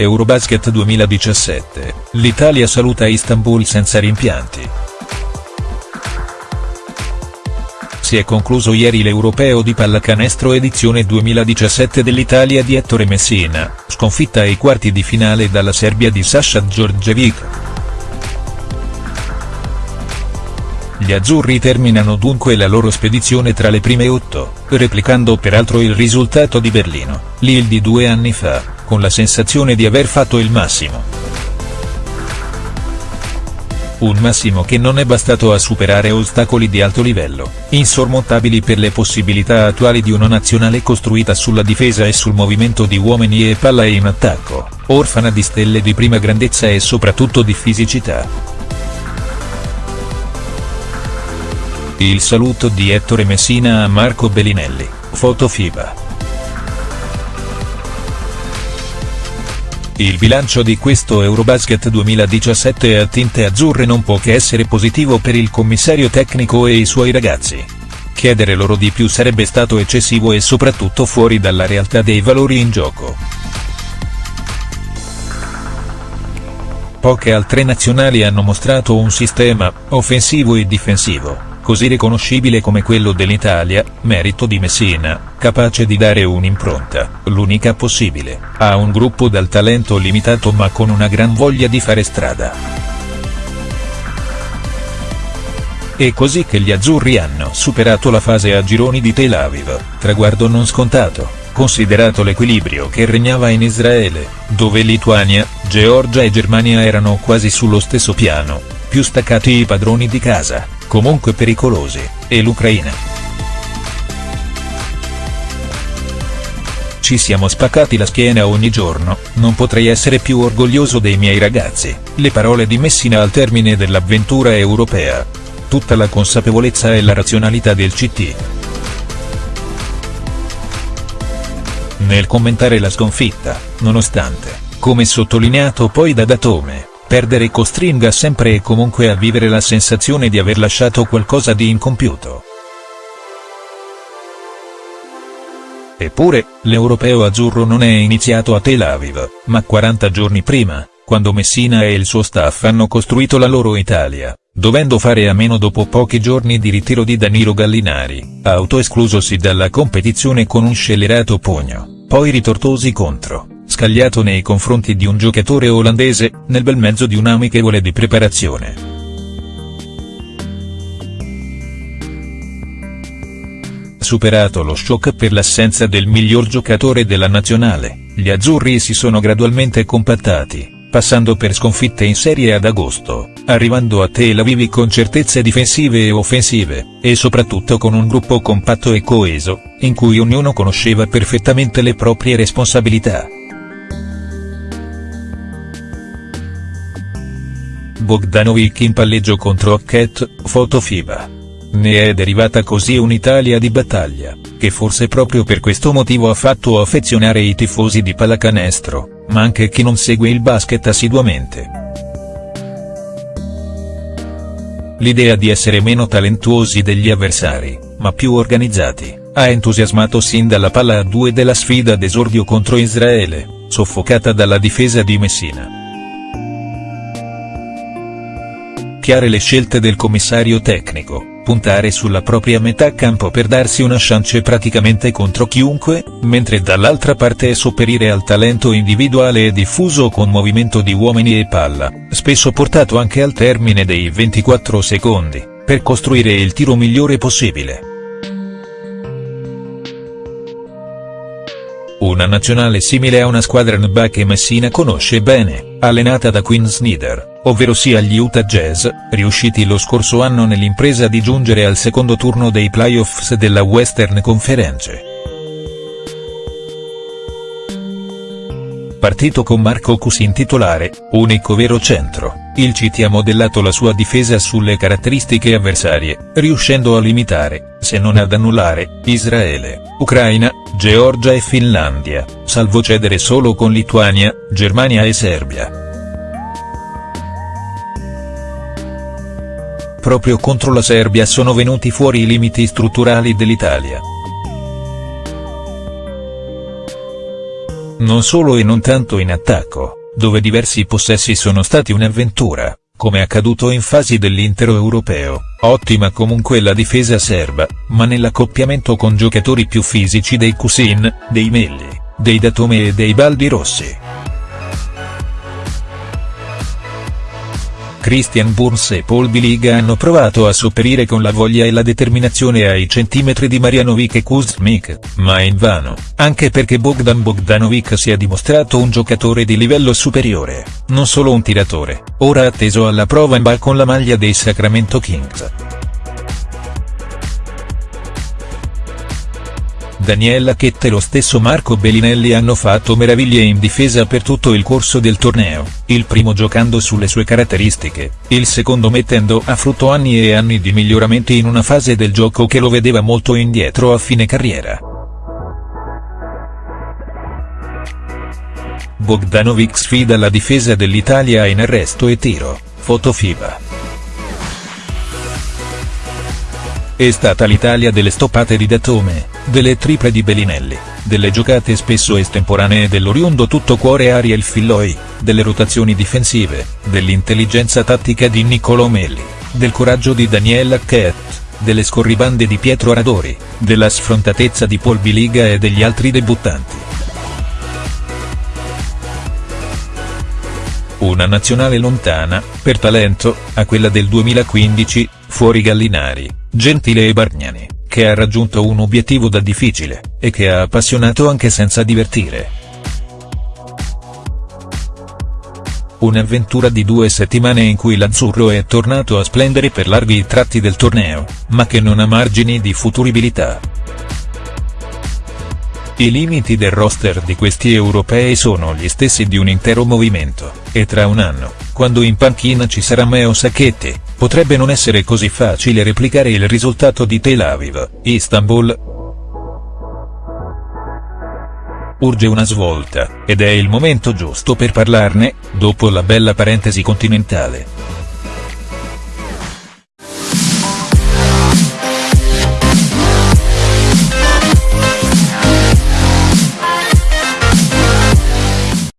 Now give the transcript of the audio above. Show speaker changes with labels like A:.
A: Eurobasket 2017, l'Italia saluta Istanbul senza rimpianti. Si è concluso ieri l'Europeo di pallacanestro edizione 2017 dell'Italia di Ettore Messina, sconfitta ai quarti di finale dalla Serbia di Sasha Djordjevic. Gli azzurri terminano dunque la loro spedizione tra le prime otto, replicando peraltro il risultato di Berlino, Lille di due anni fa, con la sensazione di aver fatto il massimo. Un massimo che non è bastato a superare ostacoli di alto livello, insormontabili per le possibilità attuali di una nazionale costruita sulla difesa e sul movimento di uomini e palla in attacco, orfana di stelle di prima grandezza e soprattutto di fisicità. Il saluto di Ettore Messina a Marco Bellinelli, foto FIBA. Il bilancio di questo Eurobasket 2017 a tinte azzurre non può che essere positivo per il commissario tecnico e i suoi ragazzi. Chiedere loro di più sarebbe stato eccessivo e soprattutto fuori dalla realtà dei valori in gioco. Poche altre nazionali hanno mostrato un sistema, offensivo e difensivo, così riconoscibile come quello dell'Italia, merito di Messina, capace di dare un'impronta, l'unica possibile, a un gruppo dal talento limitato ma con una gran voglia di fare strada. È così che gli azzurri hanno superato la fase a gironi di Tel Aviv, traguardo non scontato, considerato l'equilibrio che regnava in Israele, dove Lituania, Georgia e Germania erano quasi sullo stesso piano, più staccati i padroni di casa comunque pericolosi, e l'Ucraina. Ci siamo spaccati la schiena ogni giorno, non potrei essere più orgoglioso dei miei ragazzi, le parole di Messina al termine dell'avventura europea. Tutta la consapevolezza e la razionalità del CT. Nel commentare la sconfitta, nonostante, come sottolineato poi da Datome, Perdere costringa sempre e comunque a vivere la sensazione di aver lasciato qualcosa di incompiuto. Eppure, l'europeo azzurro non è iniziato a Tel Aviv, ma 40 giorni prima, quando Messina e il suo staff hanno costruito la loro Italia, dovendo fare a meno dopo pochi giorni di ritiro di Danilo Gallinari, autoesclusosi dalla competizione con un scellerato pugno, poi ritortosi contro scagliato nei confronti di un giocatore olandese, nel bel mezzo di un'amichevole di preparazione. Superato lo shock per l'assenza del miglior giocatore della nazionale, gli azzurri si sono gradualmente compattati, passando per sconfitte in serie ad agosto, arrivando a Tel Aviv con certezze difensive e offensive, e soprattutto con un gruppo compatto e coeso, in cui ognuno conosceva perfettamente le proprie responsabilità. Bogdanovic in palleggio contro Hackett, foto FIBA. Ne è derivata così un'Italia di battaglia, che forse proprio per questo motivo ha fatto affezionare i tifosi di pallacanestro, ma anche chi non segue il basket assiduamente. L'idea di essere meno talentuosi degli avversari, ma più organizzati, ha entusiasmato sin dalla palla a due della sfida d'esordio contro Israele, soffocata dalla difesa di Messina. Chiare le scelte del commissario tecnico, puntare sulla propria metà campo per darsi una chance praticamente contro chiunque, mentre dall'altra parte sopperire al talento individuale e diffuso con movimento di uomini e palla, spesso portato anche al termine dei 24 secondi, per costruire il tiro migliore possibile. Una nazionale simile a una squadra NBA che Messina conosce bene, allenata da Quinn Snyder, ovvero sia gli Utah Jazz, riusciti lo scorso anno nell'impresa di giungere al secondo turno dei playoffs della Western Conference. Partito con Marco Cusin titolare, unico vero centro, il Citi ha modellato la sua difesa sulle caratteristiche avversarie, riuscendo a limitare, se non ad annullare, Israele, Ucraina, Georgia e Finlandia, salvo cedere solo con Lituania, Germania e Serbia. Proprio contro la Serbia sono venuti fuori i limiti strutturali dell'Italia. non solo e non tanto in attacco, dove diversi possessi sono stati un'avventura, come accaduto in fasi dell'intero europeo, ottima comunque la difesa serba, ma nell'accoppiamento con giocatori più fisici dei Cusin, dei Melli, dei Datome e dei Baldi Rossi. Christian Burns e Paul Biliga hanno provato a sopperire con la voglia e la determinazione ai centimetri di Marianovic e Kuzmik, ma invano, anche perché Bogdan Bogdanovic si è dimostrato un giocatore di livello superiore, non solo un tiratore, ora atteso alla prova in ball con la maglia dei Sacramento Kings. Daniela Chetta e lo stesso Marco Bellinelli hanno fatto meraviglie in difesa per tutto il corso del torneo, il primo giocando sulle sue caratteristiche, il secondo mettendo a frutto anni e anni di miglioramenti in una fase del gioco che lo vedeva molto indietro a fine carriera. Bogdanovic sfida la difesa dell'Italia in arresto e tiro, foto FIBA. È stata l'Italia delle stoppate di Datome, delle triple di Bellinelli, delle giocate spesso estemporanee dell'oriundo tutto cuore Ariel Filloi, delle rotazioni difensive, dell'intelligenza tattica di Niccolò Melli, del coraggio di Daniel Hackett, delle scorribande di Pietro Aradori, della sfrontatezza di Paul Biliga e degli altri debuttanti. Una nazionale lontana, per talento, a quella del 2015, fuori Gallinari, Gentile e Bargnani, che ha raggiunto un obiettivo da difficile, e che ha appassionato anche senza divertire. Un'avventura di due settimane in cui l'azzurro è tornato a splendere per larghi tratti del torneo, ma che non ha margini di futuribilità. I limiti del roster di questi europei sono gli stessi di un intero movimento, e tra un anno, quando in panchina ci sarà Meo Sacchetti, potrebbe non essere così facile replicare il risultato di Tel Aviv, Istanbul. Urge una svolta, ed è il momento giusto per parlarne, dopo la bella parentesi continentale.